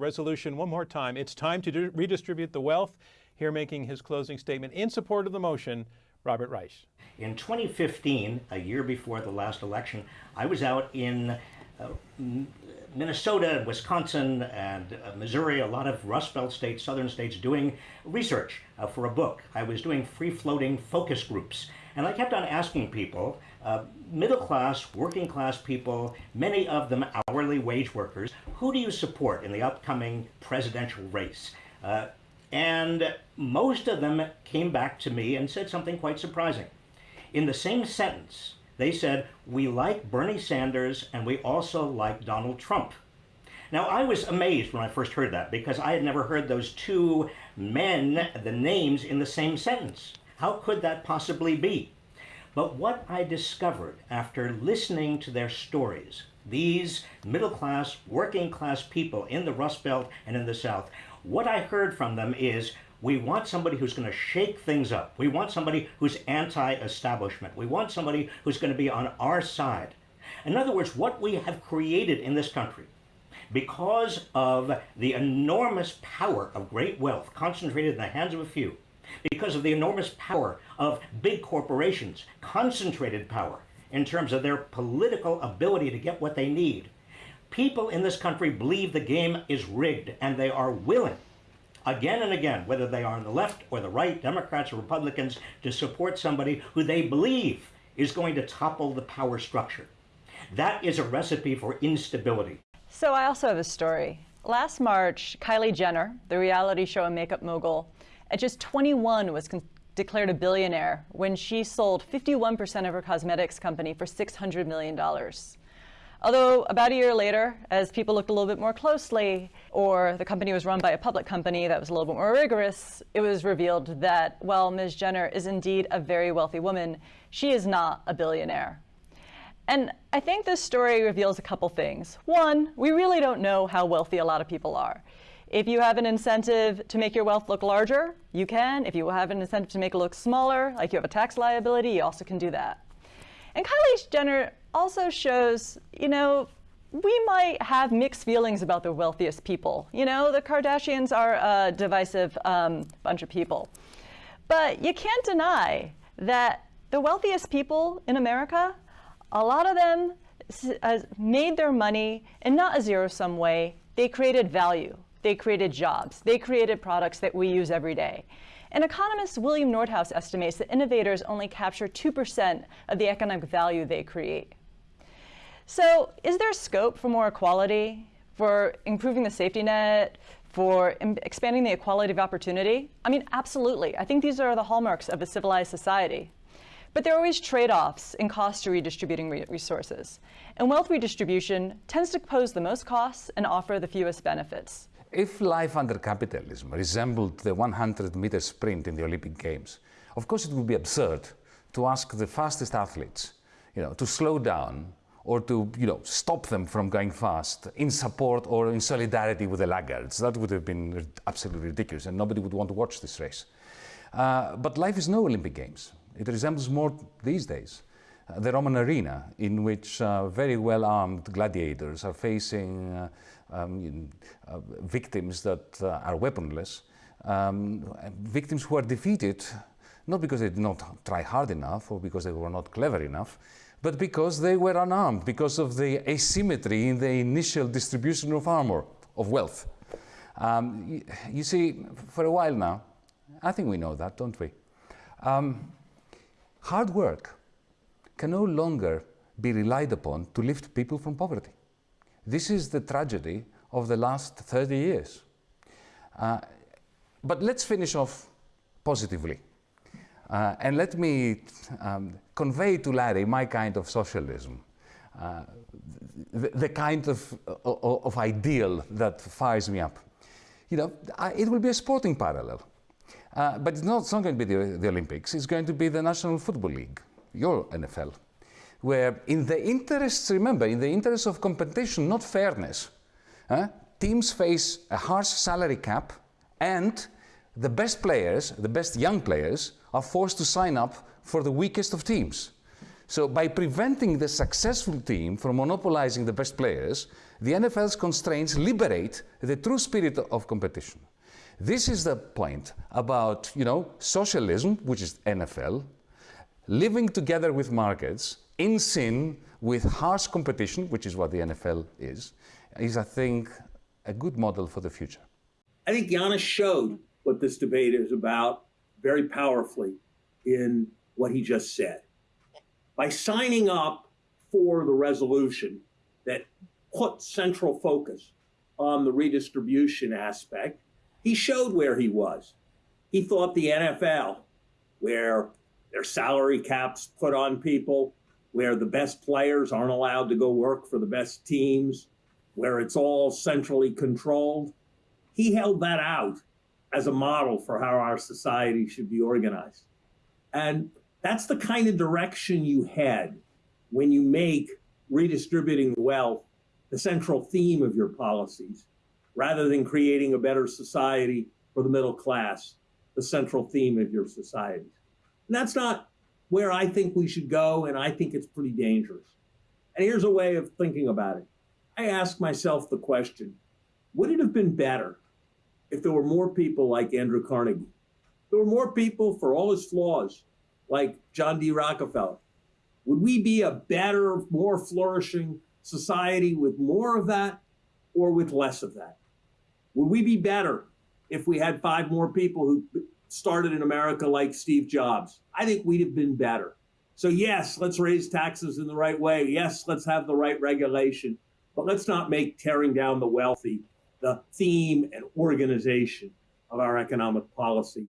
resolution one more time. It's time to redistribute the wealth. Here making his closing statement in support of the motion, Robert Reich. In 2015, a year before the last election, I was out in uh, Minnesota, Wisconsin, and uh, Missouri, a lot of Rust Belt states, southern states, doing research uh, for a book. I was doing free-floating focus groups. And I kept on asking people, uh, middle class, working class people, many of them hourly wage workers, who do you support in the upcoming presidential race? Uh, and most of them came back to me and said something quite surprising. In the same sentence, they said, we like Bernie Sanders and we also like Donald Trump. Now, I was amazed when I first heard that because I had never heard those two men, the names, in the same sentence. How could that possibly be? But what I discovered after listening to their stories, these middle class, working class people in the Rust Belt and in the South, what I heard from them is we want somebody who's going to shake things up. We want somebody who's anti-establishment. We want somebody who's going to be on our side. In other words, what we have created in this country, because of the enormous power of great wealth concentrated in the hands of a few, because of the enormous power of big corporations, concentrated power in terms of their political ability to get what they need, people in this country believe the game is rigged and they are willing again and again, whether they are on the left or the right, Democrats or Republicans, to support somebody who they believe is going to topple the power structure. That is a recipe for instability. So I also have a story. Last March, Kylie Jenner, the reality show and makeup mogul, at just 21 was declared a billionaire when she sold 51% of her cosmetics company for $600 million. Although about a year later, as people looked a little bit more closely, or the company was run by a public company that was a little bit more rigorous, it was revealed that, well, Ms. Jenner is indeed a very wealthy woman. She is not a billionaire. And I think this story reveals a couple things. One, we really don't know how wealthy a lot of people are. If you have an incentive to make your wealth look larger, you can. If you have an incentive to make it look smaller, like you have a tax liability, you also can do that. And Kylie Jenner also shows, you know, we might have mixed feelings about the wealthiest people. You know, the Kardashians are a divisive um, bunch of people. But you can't deny that the wealthiest people in America, a lot of them uh, made their money in not a zero-sum way. They created value. They created jobs. They created products that we use every day. And economist William Nordhaus estimates that innovators only capture 2% of the economic value they create. So is there scope for more equality, for improving the safety net, for expanding the equality of opportunity? I mean, absolutely. I think these are the hallmarks of a civilized society. But there are always trade-offs in cost to redistributing re resources. And wealth redistribution tends to pose the most costs and offer the fewest benefits. If life under capitalism resembled the 100-meter sprint in the Olympic Games, of course it would be absurd to ask the fastest athletes you know, to slow down or to you know, stop them from going fast in support or in solidarity with the laggards. That would have been absolutely ridiculous and nobody would want to watch this race. Uh, but life is no Olympic Games. It resembles more these days. Uh, the Roman arena in which uh, very well-armed gladiators are facing uh, um, uh, victims that uh, are weaponless, um, victims who are defeated not because they did not try hard enough or because they were not clever enough, but because they were unarmed, because of the asymmetry in the initial distribution of armor, of wealth. Um, you, you, see, for a while now, I think we know that, don't we? Um, hard work can no longer be relied upon to lift people from poverty. This is the tragedy of the last 30 years. Uh, but let's finish off positively. Uh, and let me um, convey to Larry my kind of socialism, uh, the, the, kind of, of, of, ideal that fires me up. You know, I, it will be a sporting parallel. Uh, but it's not, it's not, going to be the, the, Olympics, it's going to be the National Football League, your NFL, where in the interests, remember, in the interests of competition, not fairness, teams face a harsh salary cap and the best players, the best young players, are forced to sign up for the weakest of teams. So by preventing the successful team from monopolizing the best players, the NFL's constraints liberate the true spirit of competition. This is the point about, you know, socialism, which is NFL, living together with markets in sin with harsh competition, which is what the NFL is, is I think a good model for the future. I think Yanis showed what this debate is about very powerfully in what he just said. By signing up for the resolution that put central focus on the redistribution aspect, he showed where he was. He thought the NFL, where their salary caps put on people, where the best players aren't allowed to go work for the best teams, where it's all centrally controlled, he held that out as a model for how our society should be organized. And that's the kind of direction you head when you make redistributing wealth the central theme of your policies, rather than creating a better society for the middle class, the central theme of your society. And that's not where I think we should go, and I think it's pretty dangerous. And here's a way of thinking about it. I ask myself the question, would it have been better if there were more people like Andrew Carnegie? There were more people for all his flaws, like John D. Rockefeller. Would we be a better, more flourishing society with more of that or with less of that? Would we be better if we had five more people who started in America like Steve Jobs? I think we'd have been better. So, yes, let's raise taxes in the right way. Yes, let's have the right regulation. But let's not make tearing down the wealthy the theme and organization of our economic policy.